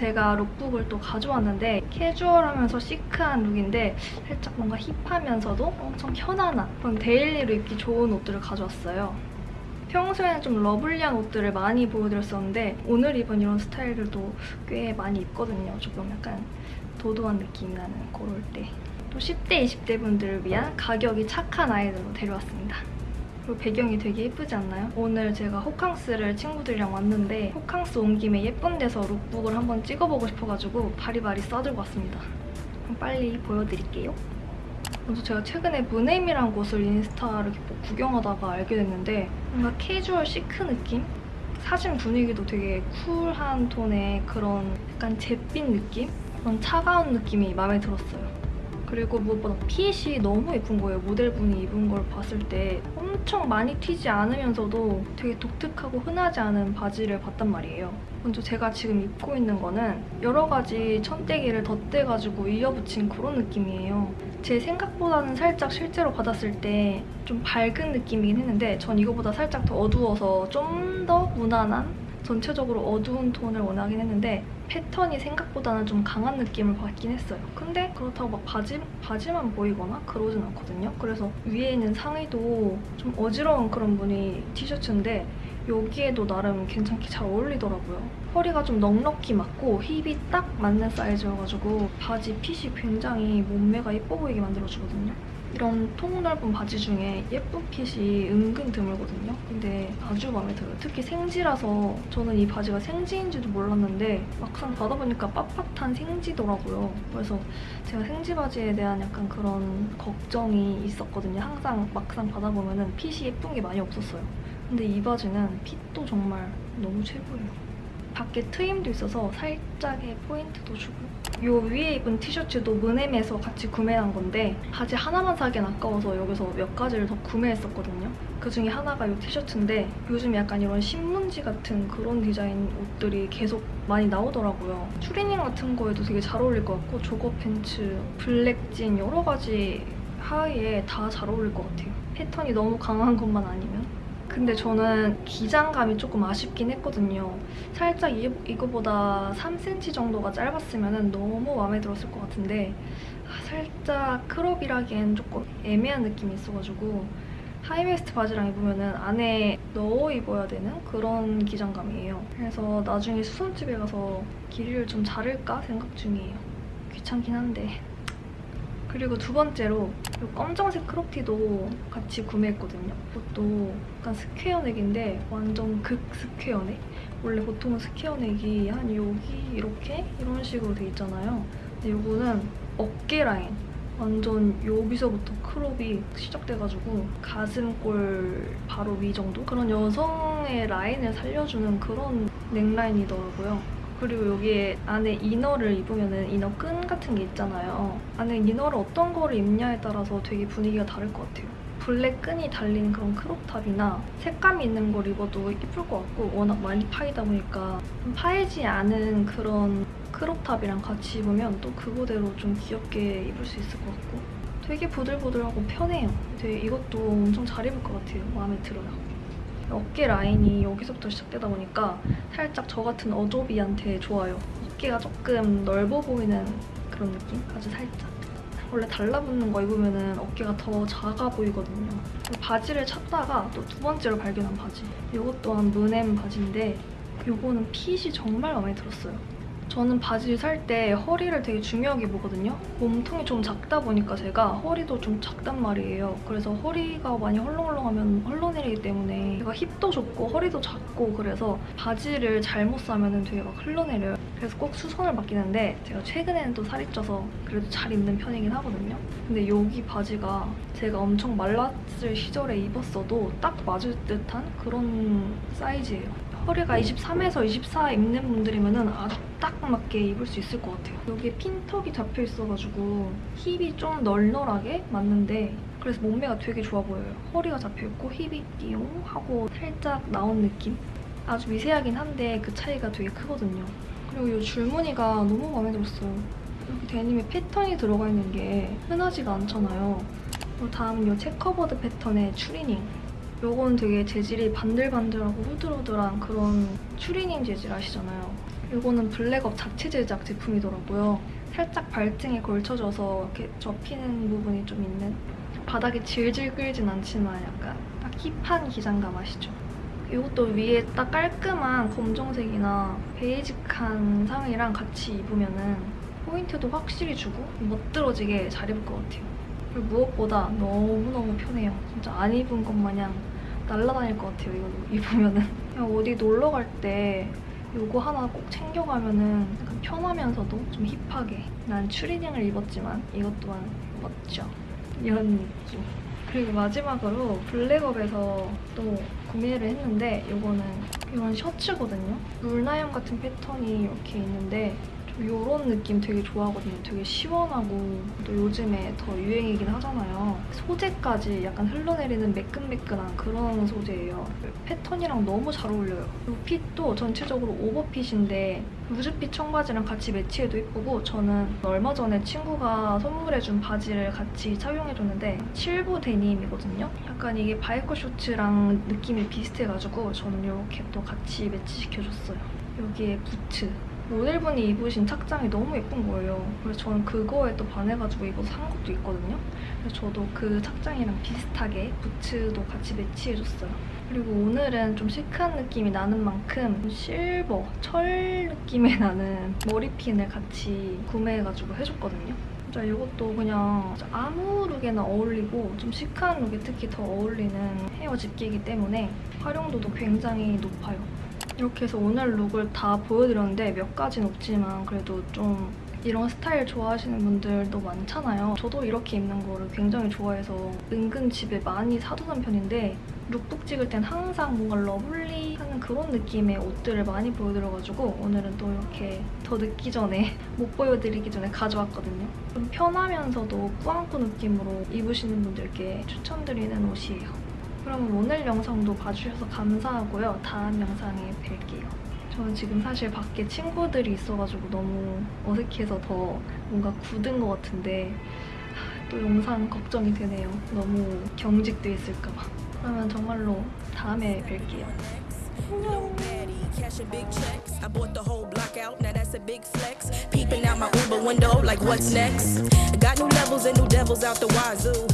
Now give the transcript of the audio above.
제가 lookbook을 또 가져왔는데 캐주얼하면서 시크한 룩인데 살짝 뭔가 힙하면서도 엄청 편안한 그런 daily로 입기 좋은 옷들을 가져왔어요. 평소에는 좀 lovely한 옷들을 많이 보여드렸었는데 오늘 입은 이런 스타일들도 꽤 많이 입거든요. 조금 약간 도도한 느낌이 나는 그럴 때. 또 10대, 20대 분들을 위한 가격이 착한 아이들로 데려왔습니다. 그리고 배경이 되게 예쁘지 않나요? 오늘 제가 호캉스를 친구들이랑 왔는데 호캉스 온 김에 예쁜 데서 lookbook을 한번 찍어보고 싶어가지고 바리바리 싸들고 왔습니다. 그럼 빨리 보여드릴게요. 먼저 제가 최근에 문엠이란 곳을 인스타를 뭐 구경하다가 알게 됐는데 뭔가 캐주얼 시크 느낌? 사진 분위기도 되게 쿨한 톤의 그런 약간 잿빛 느낌? 그런 차가운 느낌이 마음에 들었어요. 그리고 무엇보다 핏이 너무 예쁜 거예요. 모델분이 입은 걸 봤을 때 엄청 많이 튀지 않으면서도 되게 독특하고 흔하지 않은 바지를 봤단 말이에요. 먼저 제가 지금 입고 있는 거는 여러 가지 천대기를 덧대가지고 이어붙인 그런 느낌이에요. 제 생각보다는 살짝 실제로 받았을 때 좀 밝은 느낌이긴 했는데 전 이거보다 살짝 더 어두워서 좀 더 무난한 전체적으로 어두운 톤을 원하긴 했는데 패턴이 생각보다는 좀 강한 느낌을 받긴 했어요. 근데 그렇다고 막 바지, 바지만 보이거나 그러진 않거든요. 그래서 위에 있는 상의도 좀 어지러운 그런 무늬 티셔츠인데 여기에도 나름 괜찮게 잘 어울리더라고요. 허리가 좀 넉넉히 맞고 힙이 딱 맞는 사이즈여가지고 바지 핏이 굉장히 몸매가 예뻐 보이게 만들어주거든요. 이런 통 넓은 바지 중에 예쁜 핏이 은근 드물거든요. 근데 아주 마음에 들어요. 특히 생지라서 저는 이 바지가 생지인지도 몰랐는데 막상 받아보니까 빳빳한 생지더라고요. 그래서 제가 생지 바지에 대한 약간 그런 걱정이 있었거든요. 항상 막상 받아보면 핏이 예쁜 게 많이 없었어요. 근데 이 바지는 핏도 정말 너무 최고예요. 밖에 트임도 있어서 살짝의 포인트도 주고 요 위에 입은 티셔츠도 문엠에서 같이 구매한 건데 바지 하나만 사기엔 아까워서 여기서 몇 가지를 더 구매했었거든요. 그중에 하나가 이 티셔츠인데 요즘 약간 이런 신문지 같은 그런 디자인 옷들이 계속 많이 나오더라고요. 추리닝 같은 거에도 되게 잘 어울릴 것 같고 조거 팬츠, 블랙진 여러 가지 하의에 다 잘 어울릴 것 같아요. 패턴이 너무 강한 것만 아니면. 근데 저는 기장감이 조금 아쉽긴 했거든요. 살짝 이, 이거보다 3cm 정도가 짧았으면 너무 마음에 들었을 것 같은데 아, 살짝 crop이라기엔 조금 애매한 느낌이 있어가지고 high waist 바지랑 입으면 안에 넣어 입어야 되는 그런 기장감이에요. 그래서 나중에 수선집에 가서 길이를 좀 자를까 생각 중이에요. 귀찮긴 한데 그리고 두 번째로 이 검정색 crop티도 같이 구매했거든요. 이것도 약간 square neck인데 완전 극 square neck. 원래 보통은 square neck이 한 여기 이렇게 이런 식으로 돼 있잖아요. 근데 이거는 어깨 라인 완전 여기서부터 crop이 시작돼가지고 가슴골 바로 위 정도? 그런 여성의 라인을 살려주는 그런 neckline이더라고요. 그리고 여기에 안에 inner를 입으면 inner 끈 같은 게 있잖아요. 안에 inner를 어떤 거를 입냐에 따라서 되게 분위기가 다를 것 같아요. 블랙 끈이 달린 그런 crop top이나 색감 있는 걸 입어도 예쁠 것 같고 워낙 많이 파이다 보니까 파이지 않은 그런 crop top이랑 같이 입으면 또 그거대로 좀 귀엽게 입을 수 있을 것 같고 되게 부들부들하고 편해요. 되게 이것도 엄청 잘 입을 것 같아요. 마음에 들어요. 어깨 라인이 여기서부터 시작되다 보니까 살짝 저 같은 어좁이한테 좋아요. 어깨가 조금 넓어 보이는 그런 느낌? 아주 살짝. 원래 달라붙는 거 입으면 어깨가 더 작아 보이거든요. 바지를 찾다가 또 두 번째로 발견한 바지. 이것 또한 문엠 바지인데 이거는 핏이 정말 마음에 들었어요. 저는 바지를 살 때 허리를 되게 중요하게 보거든요. 몸통이 좀 작다 보니까 제가 허리도 좀 작단 말이에요. 그래서 허리가 많이 헐렁헐렁하면 흘러내리기 때문에 제가 힙도 좁고 허리도 작고 그래서 바지를 잘못 사면 되게 막 흘러내려요. 그래서 꼭 수선을 맡기는데 제가 최근에는 또 살이 쪄서 그래도 잘 입는 편이긴 하거든요. 근데 여기 바지가 제가 엄청 말랐을 시절에 입었어도 딱 맞을 듯한 그런 사이즈예요. 허리가 23에서 24 입는 분들이면 아주 딱 맞게 입을 수 있을 것 같아요. 여기에 핀턱이 잡혀 있어가지고 힙이 좀 널널하게 맞는데 그래서 몸매가 되게 좋아 보여요. 허리가 잡혀있고 힙이 띠용 하고 살짝 나온 느낌? 아주 미세하긴 한데 그 차이가 되게 크거든요. 그리고 이 줄무늬가 너무 마음에 들었어요. 이렇게 데님에 패턴이 들어가 있는 게 흔하지가 않잖아요. 다음은 이 checkerboard 패턴의 추리닝. 요건 되게 재질이 반들반들하고 후들후들한 그런 추리닝 재질 아시잖아요. 이거는 블랙업 자체 제작 제품이더라고요. 살짝 발등에 걸쳐져서 이렇게 접히는 부분이 좀 있는 바닥이 질질 끌진 않지만 약간 딱 힙한 기장감 아시죠? 이것도 위에 딱 깔끔한 검정색이나 베이직한 상의랑 같이 입으면은 포인트도 확실히 주고 멋들어지게 잘 입을 것 같아요. 그리고 무엇보다 너무너무 편해요. 진짜 안 입은 것 마냥 날아다닐 것 같아요. 이거 입으면은. 그냥 어디 놀러 갈 때 이거 하나 꼭 챙겨가면은 약간 편하면서도 좀 힙하게. 난 추리닝을 입었지만 이것 또한 멋져. 이런 느낌. 그리고 마지막으로 블랙업에서 또 구매를 했는데 이거는 이건 셔츠거든요. 룰라염 같은 패턴이 이렇게 있는데 좀 이런 느낌 되게 좋아하거든요. 되게 시원하고 또 요즘에 더 유행이긴 하잖아요. 소재까지 약간 흘러내리는 매끈매끈한 그런 소재예요. 패턴이랑 너무 잘 어울려요. 그리고 핏도 전체적으로 오버핏인데 루즈핏 청바지랑 같이 매치해도 예쁘고 저는 얼마 전에 친구가 선물해준 바지를 같이 착용해줬는데 7부 데님이거든요. 약간 이게 바이커 셔츠랑 느낌이 비슷해가지고 저는 이렇게 또 같이 매치시켜줬어요. 여기에 부츠. 모델분이 입으신 착장이 너무 예쁜 거예요. 그래서 저는 그거에 또 반해가지고 입어서 산 것도 있거든요. 그래서 저도 그 착장이랑 비슷하게 부츠도 같이 매치해줬어요. 그리고 오늘은 좀 시크한 느낌이 나는 만큼 실버, 철 느낌이 나는 머리핀을 같이 구매해가지고 해줬거든요. 진짜 이것도 그냥 아무 룩에나 어울리고 좀 시크한 룩에 특히 더 어울리는 헤어 집게이기 때문에 활용도도 굉장히 높아요. 이렇게 해서 오늘 룩을 다 보여드렸는데 몇 가지는 없지만 그래도 좀 이런 스타일 좋아하시는 분들도 많잖아요. 저도 이렇게 입는 거를 굉장히 좋아해서 은근 집에 많이 사두는 편인데 룩북 찍을 땐 항상 뭔가 lovely하는 그런 느낌의 옷들을 많이 보여드려가지고 오늘은 또 이렇게 더 늦기 전에 못 보여드리기 전에 가져왔거든요. 좀 편하면서도 꾸안꾸 느낌으로 입으시는 분들께 추천드리는 옷이에요. 그럼 오늘 영상도 봐주셔서 감사하고요. 다음 영상에 뵐게요. 저는 지금 사실 밖에 친구들이 있어가지고 너무 어색해서 더 뭔가 굳은 것 같은데 또 영상 걱정이 되네요. 너무 경직돼 있을까봐. 그러면 정말로 다음에 뵐게요. Cashing big checks. I bought the whole block out, now that's a big flex. Peeping out my Uber window, like what's next? Got new levels and new devils out the wazoo.